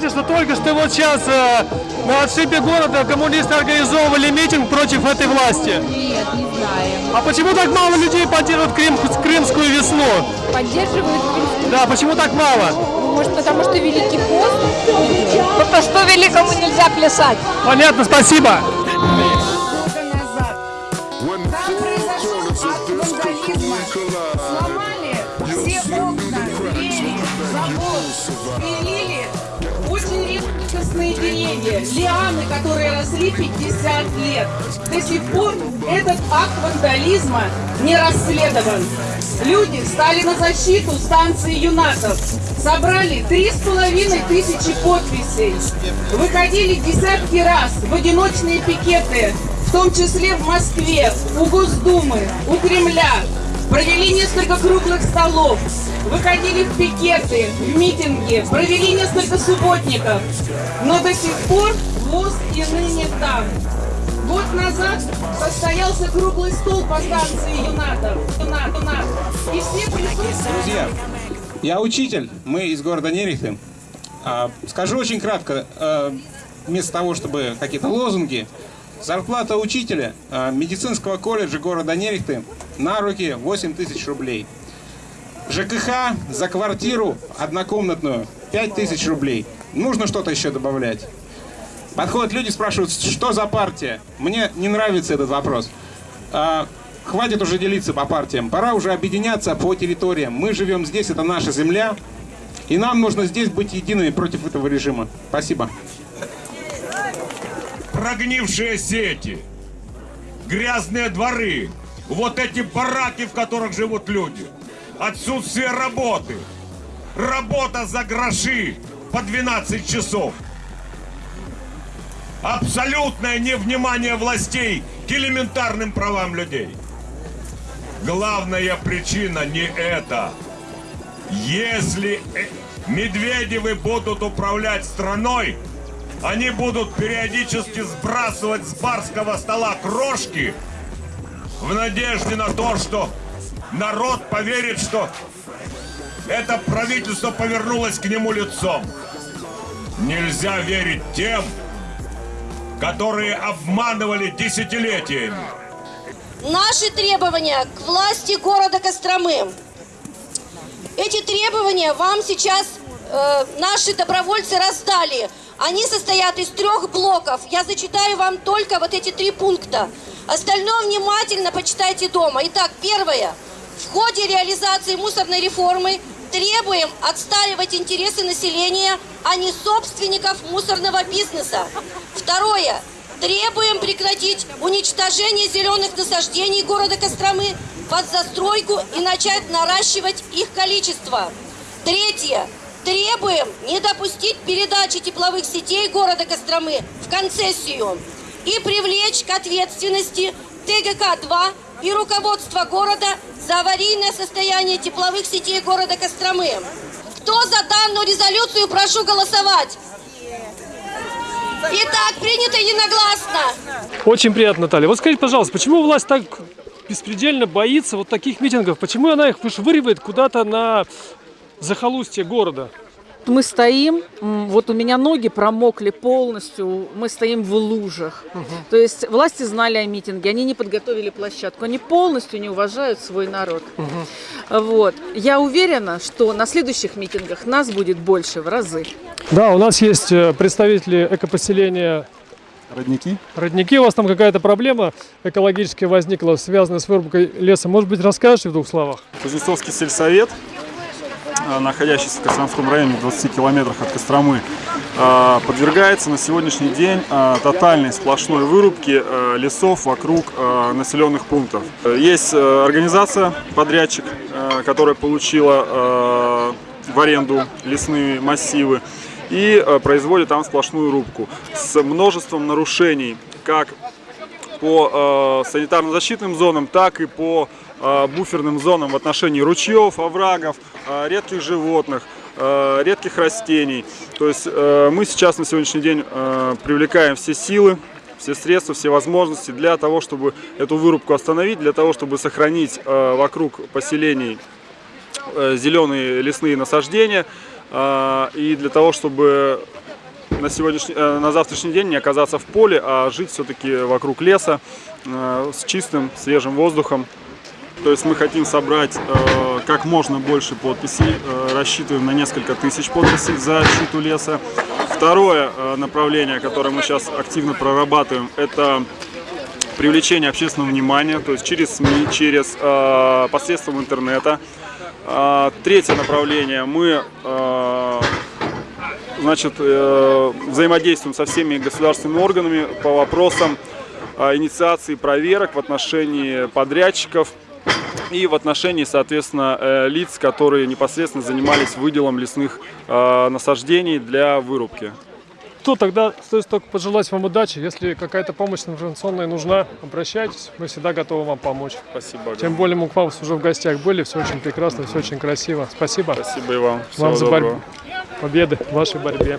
знаете, что только что вот сейчас э, на отшибе города коммунисты организовывали митинг против этой власти? Нет, не знаем. А почему так мало людей поддерживают Крым, Крымскую весну? Поддерживают Крым? Да, почему так мало? Может, потому что Великий пост? Потому что великому нельзя плясать. Понятно, спасибо. Там произошел акт вандализма. Сломали все окна, двери, забор, спилили очень редкостные деревья, лианы, которые росли 50 лет. До сих пор этот акт вандализма не расследован. Люди стали на защиту станции юнатов. Собрали три с половиной тысячи подписей. Выходили десятки раз в одиночные пикеты, в том числе в Москве, у Госдумы, у Кремля. Провели несколько круглых столов, выходили в пикеты, в митинги, провели несколько субботников. Но до сих пор ВОЗ и ныне там. Год назад состоялся круглый стол по станции Юнатов. Юнат, Юнат. И все присутствующие... Друзья, я учитель, мы из города Нерехты. А, Скажу очень кратко, а, вместо того, чтобы какие-то лозунги, зарплата учителя а, медицинского колледжа города Нерехты на руки 8 тысяч рублей. ЖКХ за квартиру однокомнатную 5 тысяч рублей. Нужно что-то еще добавлять. Подходят люди, спрашивают, что за партия? Мне не нравится этот вопрос. А, хватит уже делиться по партиям. Пора уже объединяться по территориям. Мы живем здесь, это наша земля. И нам нужно здесь быть едиными против этого режима. Спасибо. прогнившие сети, грязные дворы, вот эти бараки, в которых живут люди, отсутствие работы, работа за гроши по 12 часов, абсолютное невнимание властей к элементарным правам людей. Главная причина не это. Если э, Медведевы будут управлять страной, они будут периодически сбрасывать с барского стола крошки в надежде на то, что народ поверит, что это правительство повернулось к нему лицом. Нельзя верить тем, которые обманывали десятилетиями. Наши требования к власти города Костромы. Эти требования вам сейчас э, наши добровольцы раздали. Они состоят из трех блоков. Я зачитаю вам только вот эти три пункта. Остальное внимательно почитайте дома. Итак, первое. В ходе реализации мусорной реформы требуем отстаивать интересы населения, а не собственников мусорного бизнеса. Второе. Требуем прекратить уничтожение зеленых насаждений города Костромы под застройку и начать наращивать их количество. Третье. Требуем не допустить передачи тепловых сетей города Костромы в концессию и привлечь к ответственности ТГК-2 и руководство города за аварийное состояние тепловых сетей города Костромы. Кто за данную резолюцию, прошу голосовать. Итак, принято единогласно. Очень приятно, Наталья. Вот скажите, пожалуйста, почему власть так беспредельно боится вот таких митингов? Почему она их вышвыривает куда-то на захолустье города? Мы стоим, вот у меня ноги промокли полностью, мы стоим в лужах. То есть власти знали о митинге, они не подготовили площадку, они полностью не уважают свой народ. Вот. Я уверена, что на следующих митингах нас будет больше в разы. Да, у нас есть э, представители экопоселения Родники? Родники. У вас там какая-то проблема экологическая возникла, связанная с вырубкой леса. Может быть, расскажете в двух словах? Кузнецовский сельсовет, находящийся в Костромском районе, в 20 километрах от Костромы, а, подвергается на сегодняшний день а, тотальной сплошной вырубке лесов вокруг населенных пунктов. Есть организация, подрядчик, которая получила в аренду лесные массивы и производит там сплошную рубку с множеством нарушений, как по э, санитарно-защитным зонам, так и по э, буферным зонам в отношении ручьев, оврагов, э, редких животных, э, редких растений. То есть э, мы сейчас на сегодняшний день э, привлекаем все силы, все средства, все возможности для того, чтобы эту вырубку остановить, для того, чтобы сохранить э, вокруг поселений э, зеленые лесные насаждения э, и для того, чтобы на, сегодняшний, э, на завтрашний день не оказаться в поле, а жить все-таки вокруг леса э, с чистым, свежим воздухом. То есть мы хотим собрать э, как можно больше подписей, э, рассчитываем на несколько тысяч подписей за защиту леса. Второе э, направление, которое мы сейчас активно прорабатываем, это привлечение общественного внимания, то есть через СМИ, через э, посредством интернета. А, третье направление мы э, значит, э, взаимодействуем со всеми государственными органами по вопросам э, инициации проверок в отношении подрядчиков и в отношении, соответственно, э, лиц, которые непосредственно занимались выделом лесных э, насаждений для вырубки. То тогда стоит только пожелать вам удачи. Если какая-то помощь информационная нужна, обращайтесь. Мы всегда готовы вам помочь. Спасибо. Тем более мы к вам уже в гостях были. Все очень прекрасно, все очень красиво. Спасибо. Спасибо и вам. Всего вам за борьбу. Победы в вашей борьбе.